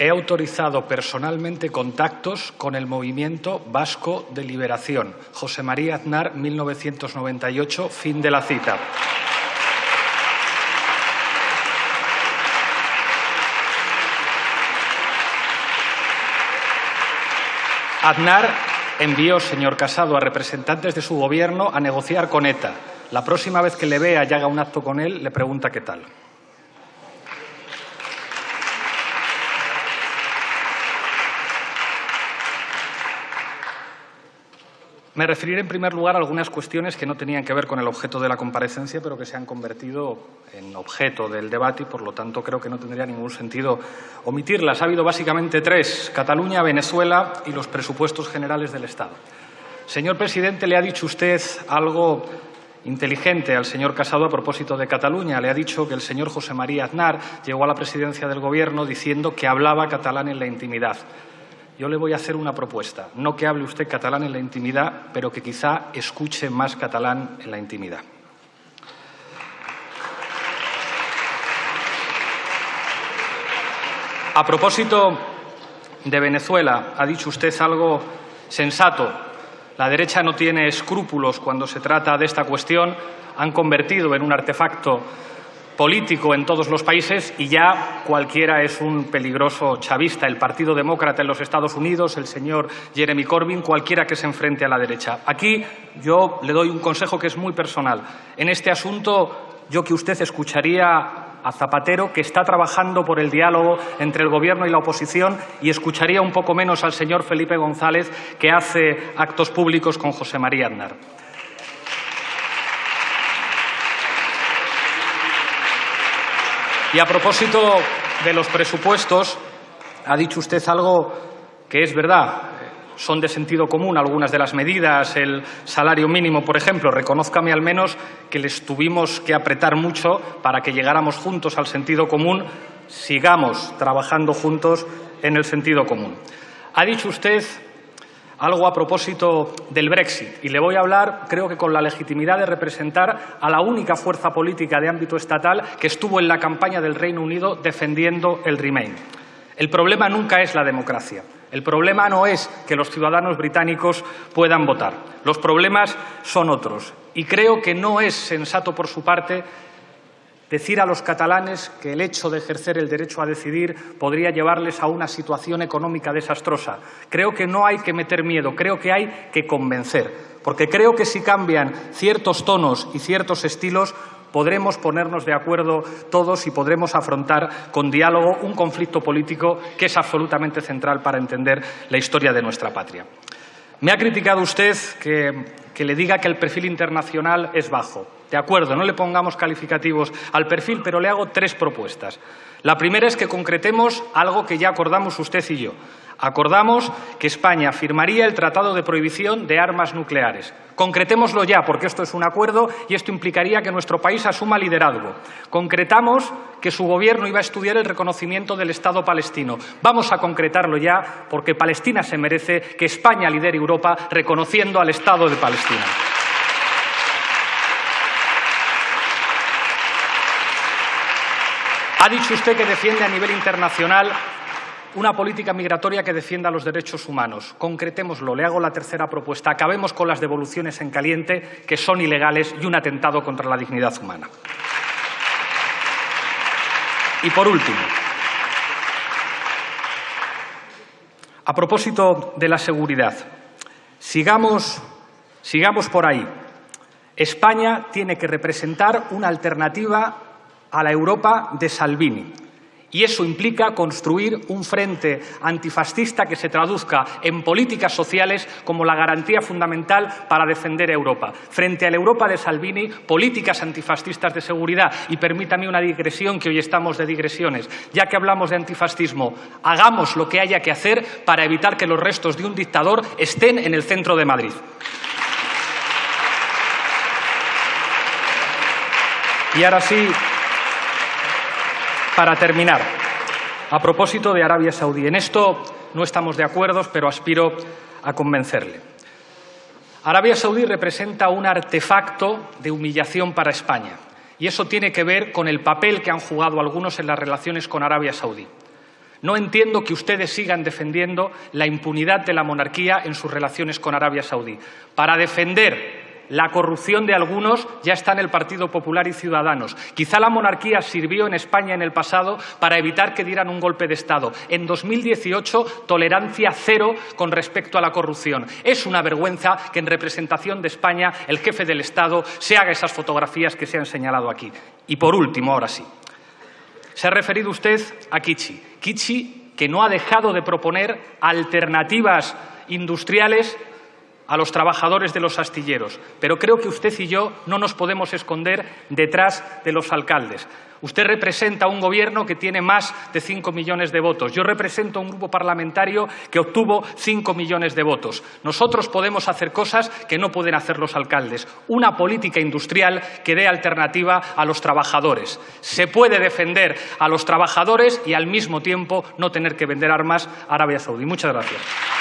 he autorizado personalmente contactos con el Movimiento Vasco de Liberación. José María Aznar, 1998, fin de la cita. Aznar envió, señor Casado, a representantes de su gobierno a negociar con ETA. La próxima vez que le vea y haga un acto con él, le pregunta qué tal. Me referiré en primer lugar a algunas cuestiones que no tenían que ver con el objeto de la comparecencia, pero que se han convertido en objeto del debate y, por lo tanto, creo que no tendría ningún sentido omitirlas. Ha habido básicamente tres, Cataluña, Venezuela y los presupuestos generales del Estado. Señor presidente, le ha dicho usted algo inteligente al señor Casado a propósito de Cataluña. Le ha dicho que el señor José María Aznar llegó a la presidencia del Gobierno diciendo que hablaba catalán en la intimidad yo le voy a hacer una propuesta. No que hable usted catalán en la intimidad, pero que quizá escuche más catalán en la intimidad. A propósito de Venezuela, ha dicho usted algo sensato. La derecha no tiene escrúpulos cuando se trata de esta cuestión. Han convertido en un artefacto político en todos los países y ya cualquiera es un peligroso chavista. El Partido Demócrata en los Estados Unidos, el señor Jeremy Corbyn, cualquiera que se enfrente a la derecha. Aquí yo le doy un consejo que es muy personal. En este asunto, yo que usted escucharía a Zapatero, que está trabajando por el diálogo entre el Gobierno y la oposición, y escucharía un poco menos al señor Felipe González, que hace actos públicos con José María Aznar. Y a propósito de los presupuestos, ha dicho usted algo que es verdad. Son de sentido común algunas de las medidas, el salario mínimo, por ejemplo. Reconózcame al menos que les tuvimos que apretar mucho para que llegáramos juntos al sentido común. Sigamos trabajando juntos en el sentido común. Ha dicho usted algo a propósito del Brexit. Y le voy a hablar, creo que con la legitimidad de representar a la única fuerza política de ámbito estatal que estuvo en la campaña del Reino Unido defendiendo el Remain. El problema nunca es la democracia. El problema no es que los ciudadanos británicos puedan votar. Los problemas son otros. Y creo que no es sensato por su parte decir a los catalanes que el hecho de ejercer el derecho a decidir podría llevarles a una situación económica desastrosa. Creo que no hay que meter miedo, creo que hay que convencer, porque creo que si cambian ciertos tonos y ciertos estilos, podremos ponernos de acuerdo todos y podremos afrontar con diálogo un conflicto político que es absolutamente central para entender la historia de nuestra patria. Me ha criticado usted que, le diga que el perfil internacional es bajo. De acuerdo, no le pongamos calificativos al perfil, pero le hago tres propuestas. La primera es que concretemos algo que ya acordamos usted y yo. Acordamos que España firmaría el Tratado de Prohibición de Armas Nucleares. Concretémoslo ya, porque esto es un acuerdo y esto implicaría que nuestro país asuma liderazgo. Concretamos que su Gobierno iba a estudiar el reconocimiento del Estado palestino. Vamos a concretarlo ya, porque Palestina se merece que España lidere Europa reconociendo al Estado de Palestina. Ha dicho usted que defiende a nivel internacional una política migratoria que defienda los derechos humanos. Concretémoslo. Le hago la tercera propuesta. Acabemos con las devoluciones en caliente, que son ilegales y un atentado contra la dignidad humana. Y por último, a propósito de la seguridad, sigamos, sigamos por ahí. España tiene que representar una alternativa a la Europa de Salvini. Y eso implica construir un frente antifascista que se traduzca en políticas sociales como la garantía fundamental para defender Europa. Frente a la Europa de Salvini, políticas antifascistas de seguridad. Y permítame una digresión, que hoy estamos de digresiones. Ya que hablamos de antifascismo, hagamos lo que haya que hacer para evitar que los restos de un dictador estén en el centro de Madrid. Y ahora sí, para terminar, a propósito de Arabia Saudí, en esto no estamos de acuerdo, pero aspiro a convencerle. Arabia Saudí representa un artefacto de humillación para España y eso tiene que ver con el papel que han jugado algunos en las relaciones con Arabia Saudí. No entiendo que ustedes sigan defendiendo la impunidad de la monarquía en sus relaciones con Arabia Saudí. Para defender la corrupción de algunos ya está en el Partido Popular y Ciudadanos. Quizá la monarquía sirvió en España en el pasado para evitar que dieran un golpe de Estado. En 2018, tolerancia cero con respecto a la corrupción. Es una vergüenza que en representación de España el jefe del Estado se haga esas fotografías que se han señalado aquí. Y por último, ahora sí, se ha referido usted a Kichi. Kichi, que no ha dejado de proponer alternativas industriales a los trabajadores de los astilleros. Pero creo que usted y yo no nos podemos esconder detrás de los alcaldes. Usted representa un gobierno que tiene más de cinco millones de votos. Yo represento un grupo parlamentario que obtuvo cinco millones de votos. Nosotros podemos hacer cosas que no pueden hacer los alcaldes. Una política industrial que dé alternativa a los trabajadores. Se puede defender a los trabajadores y al mismo tiempo no tener que vender armas a Arabia Saudí. Muchas gracias.